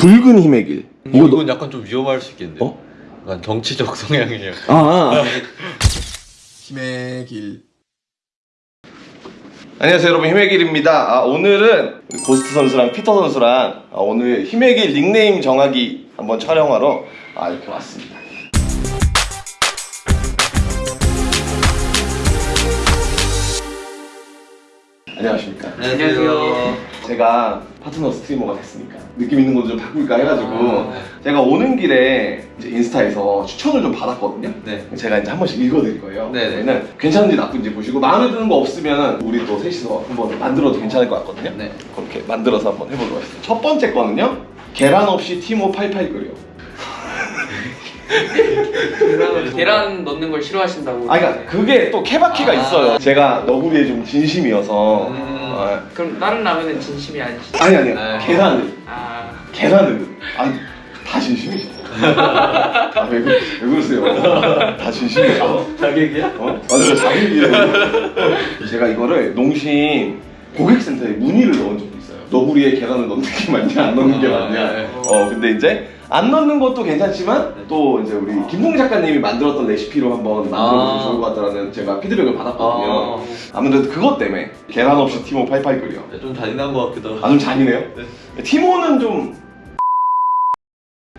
붉은 힘의 길. 어, 이거 이건 약간 좀 위험할 수 있겠는데. 어? 약간 정치적 성향이에요. 아, 아. 힘의 길. 안녕하세요 여러분 힘의 길입니다. 아, 오늘은 고스트 선수랑 피터 선수랑 아, 오늘 힘의 길 닉네임 정하기 한번 촬영하러 아, 이렇게 왔습니다. 안녕하십니까. 안녕하세요. 제가 파트너 스트리머가 됐으니까 느낌 있는 것도 좀 바꿀까 해가지고 아, 네. 제가 오는 길에 인스타에서 추천을 좀 받았거든요. 네. 제가 이제 한 번씩 읽어드릴 거예요. 네네. 그러면 괜찮은지 나쁜지 보시고 마음에 드는 거 없으면 우리 또 셋이서 한번 만들어도 괜찮을 것 같거든요. 네. 그렇게 만들어서 한번 해보도록 하겠습니다. 첫 번째 거는요. 계란 없이 티모 88 끓여. 계란 넣는 걸 싫어하신다고. 아, 그러니까 그게 또 케바키가 아. 있어요. 제가 너구리에 좀 진심이어서. 음. 아, 그럼 다른 라면은 진심이 아니시죠? 아니 아니요. 네. 계란을. 아, 계란을. 아니 다 진심이죠. 아, 왜, 그- 왜 그러세요? 다 진심이죠. 자객이야? 어? 맞아요, 자기이에요. 제가 이거를 농심 고객센터에 문의를 넣은 적도 있어요. 너구리에 계란을 넣는 게 맞냐, 안 넣는 게 아, 맞냐. 네. 어, 근데 이제 안 넣는 것도 괜찮지만 또 이제 우리 김동 작가님이 만들었던 레시피로 한번 만들어보면 아. 좋을 것 같다라는 제가 피드백을 받았거든요. 아, 아무래도 그것 때문에 계란 없이 티모 팔팔 끓여. 네, 좀 잔인한 것 같기도 하고. 아 좀 잔인해요? 티모는 좀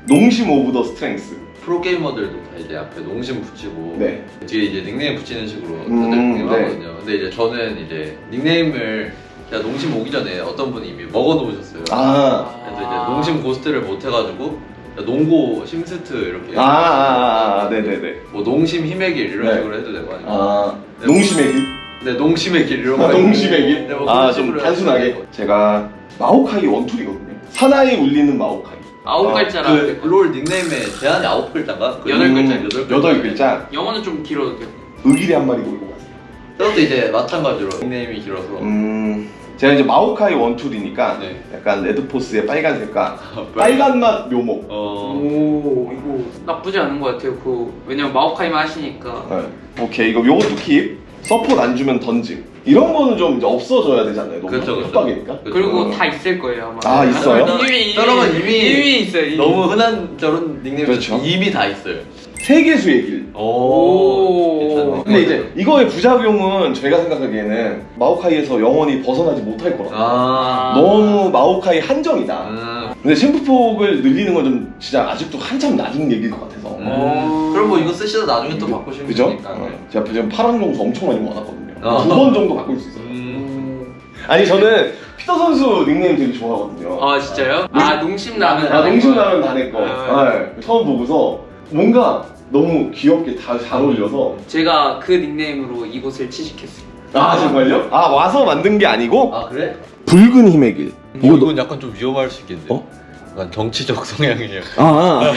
농심 of the strength. 프로게이머들도 다 이제 앞에 농심 붙이고 네. 뒤에 이제 닉네임 붙이는 식으로 다들 음, 닉네임 네. 하거든요. 근데 이제 저는 이제 닉네임을 제가 농심 오기 전에 어떤 분이 이미 먹어 놓으셨어요. 아. 그래서 이제 농심 고스트를 못 해가지고 농고 심스트 이렇게 아, 아, 아, 네네네. 뭐 농심 힘의 길 이런 네. 식으로 해도 되고 아니면 아, 네, 농심의 길? 네 농심의 길 이런 거 아, 농심의 길? 네, 뭐 아, 그런 좀 식으로 단순하게. 제가 마오카이 one tool이거든요. 사나이 울리는 마오카이. 아홉 어, 글자라. 그 롤 닉네임에 제한이 아홉 글자인가? 그 여덟 글자, 여덟 글자. 여덟 글자. 영어는 좀 길어도 돼요. 의길이 한 마리 몰고 갔어요. 저것도 이제 마찬가지로 닉네임이 길어서 음, 제가 이제 마오카이 one tool이니까 네. 약간 레드포스의 빨간 색깔. 빨간 맛 묘목. 어 오, 이거 나쁘지 않은 것 같아요. 그 왜냐면 마오카이만 하시니까. 네. 오케이, 이거 요것도 keep. 서포트 안 주면 던짐. 이런 거는 좀 이제 없어져야 되잖아요. 너무 그렇죠, 그렇죠. 협박이니까. 그렇죠. 그리고 어. 다 있을 거예요 아마. 아, 있어요? 이미 저런 건 이미 이미 있어요. 이미. 너무 흔한 저런 닉네임 그렇죠. 이미 다 있어요. 세계수의 길. 오. 괜찮네. 근데 이제 이거의 부작용은 제가 생각하기에는 마오카이에서 영원히 벗어나지 못할 거라. 아 너무 마오카이 한정이다. 음. 근데 챔프폭을 늘리는 건 좀 진짜 아직도 한참 나중 얘기일 것 같아서. 음. 그럼 뭐 이거 쓰시다 나중에 또 바꾸시면 그죠? 되니까. 어. 제가 지금 파란 정수 엄청 많이 모아놨거든요. 어. 두번 정도 바꿀 수 있어요. 음. 아니 저는 피터 선수 닉네임 되게 좋아하거든요. 아 진짜요? 아 농심 라면. 아, 농심라면 다내 거. 아. 네. 처음 보고서 뭔가 너무 귀엽게 다 잘 어울려서. 제가 그 닉네임으로 이곳을 취직했어요. 아 정말요? 아 와서 만든 게 아니고 아 그래? 붉은 힘의 길. 이거 이건 약간 좀 위험할 수 있겠는데. 어? 약간 정치적 성향이에요. 아, 아,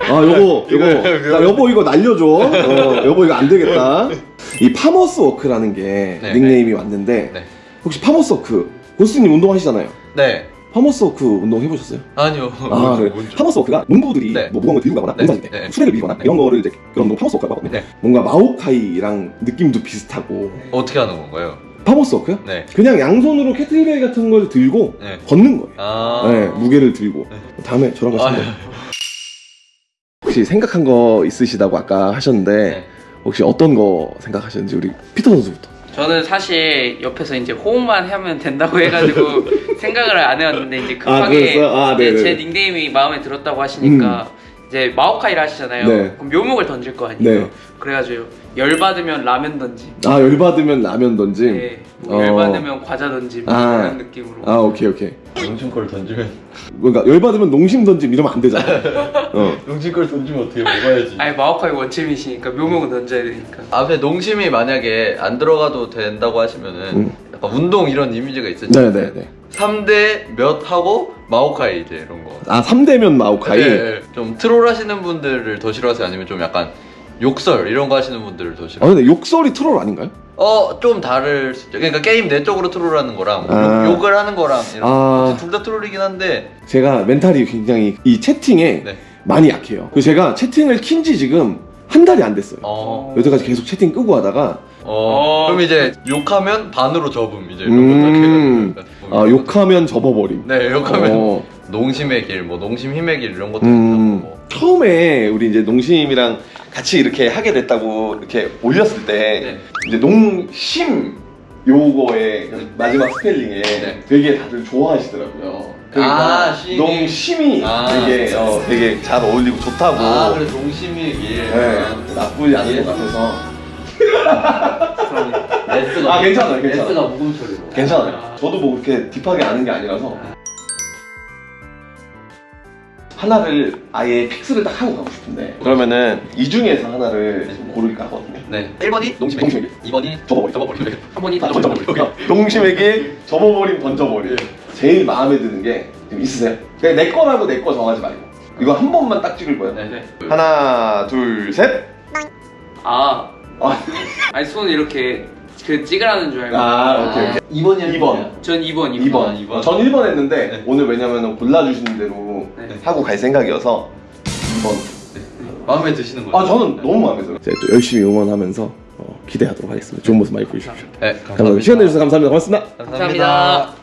아 요거 요거 이거 나 여보 이거 날려줘 어, 여보 이거 안 되겠다 이 farmer's walk라는 게 네, 닉네임이 왔는데 네. 혹시 farmer's walk 고스님 운동하시잖아요 네. farmer's walk 운동 해보셨어요? 아니요. 아 그래 뭔지. 파머스 워크가 농부들이 네. 뭐 무거운 걸 들고 가거나 네. 농사질 때 네. 수레를 밀거나 이런 거를 이제 그런 운동 farmer's walk라고 하거든요 네. 뭔가 마오카이랑 느낌도 비슷하고 어떻게 하는 건가요? 파머스 워크요? 네. 그냥 양손으로 캐틀벨 같은 걸 들고 네. 걷는 거예요 아. 네, 무게를 들고 다음에 저랑 같이 아, 한번 혹시 생각한 거 있으시다고 아까 하셨는데 네. 혹시 어떤 거 생각하셨는지 우리 피터 선수부터 저는 사실 옆에서 이제 호응만 하면 된다고 해가지고 생각을 안 해왔는데 이제 아, 급하게? 아, 네네네. 제 닉네임이 마음에 들었다고 하시니까 이제 마오카이를 하시잖아요. 네. 그럼 묘목을 던질 거 아니에요. 네. 그래가지고 열 받으면 라면 던짐. 아 열받으면 라면 던짐 네. 뭐 어. 열 받으면 과자 던짐. 아. 그런 느낌으로. 아 오케이 오케이 용진 걸 던지면 그러니까 열받으면 농심 던짐 이러면 안 되잖아 어. 용진 걸 던지면 어떻게 먹어야지. 아니 마오카이 원챔이시니까 묘목은 던져야 되니까. 앞에 농심이 만약에 안 들어가도 된다고 하시면은 음. 약간 운동 이런 이미지가 있으니까 네네네 3대 몇 하고 마오카이 이제 이런 거. 아 3대면 마오카이 네, 네. 좀 트롤 하시는 분들을 더 싫어하세요? 아니면 좀 약간 욕설 이런 거 하시는 분들을 더아 싫어하세요? 근데 욕설이 트롤 아닌가요? 어, 좀 다를 수 있죠. 그러니까 게임 내적으로 트롤하는 거랑 아. 욕, 을 하는 거랑 아. 둘다 트롤이긴 한데 제가 멘탈이 굉장히 이 채팅에 네. 많이 약해요 그래서 제가 채팅을 킨 지 지금 한 달이 안 됐어요 어, 여태까지 계속 채팅 끄고 하다가 어, 어. 그럼 이제 욕하면 반으로 접음 이제 이런 음. 아, 욕하면 접어버림 네 욕하면 어, 농심의 길, 뭐 농심 힘의 길 이런 것도 음, 있고 뭐. 처음에 우리 이제 농심이랑 같이 이렇게 하게 됐다고 이렇게 올렸을 때 네. 이제 농심 요거의 마지막 스펠링에 네. 되게 다들 좋아하시더라고요. 그러니까 아, 심이. 농심이 아. 되게 어, 되게 잘 어울리고 좋다고. 아 그래 농심의 길. 네, 나쁘지 않은 것 같아서. S가 아, 괜찮아요, 괜찮아요. S가 묵음처리로. 괜찮아요. 저도 뭐 그렇게 딥하게 아는 게 아니라서 하나를 아예 픽스를 딱 하고 가고 싶은데 그러면은 이 중에서 하나를 좀 고를까 하거든요. 네. 1번이 농심의 농심의 길. 2번이 접어버리. 접어버리. 한 번이 아, 던져버리. 농심에게 접어버린 던져버리. 제일 마음에 드는 게좀 있으세요? 그냥 내 거라고 내 거 정하지 말고 이거 한 번만 딱 찍을 거예요. 네. 네. 하나, 둘, 셋. 아 아, 아니 손 이렇게 그 찍으라는 줄 알고 아, 오케이, 오케이. 2번이 2번. 전 2번 2번 2번. 아, 이번. 전 1번 했는데 네. 오늘 왜냐면 골라주시는 대로 네. 하고 갈 생각이어서 2번. 마음에 드시는 거예요? 아 저는 너무 마음에 들어요. 제가 또 열심히 응원하면서 어, 기대하도록 하겠습니다. 좋은 모습 많이 보여주십시오. 네, 감사합니다. 시간 내주셔서 감사합니다. 고맙습니다. 감사합니다.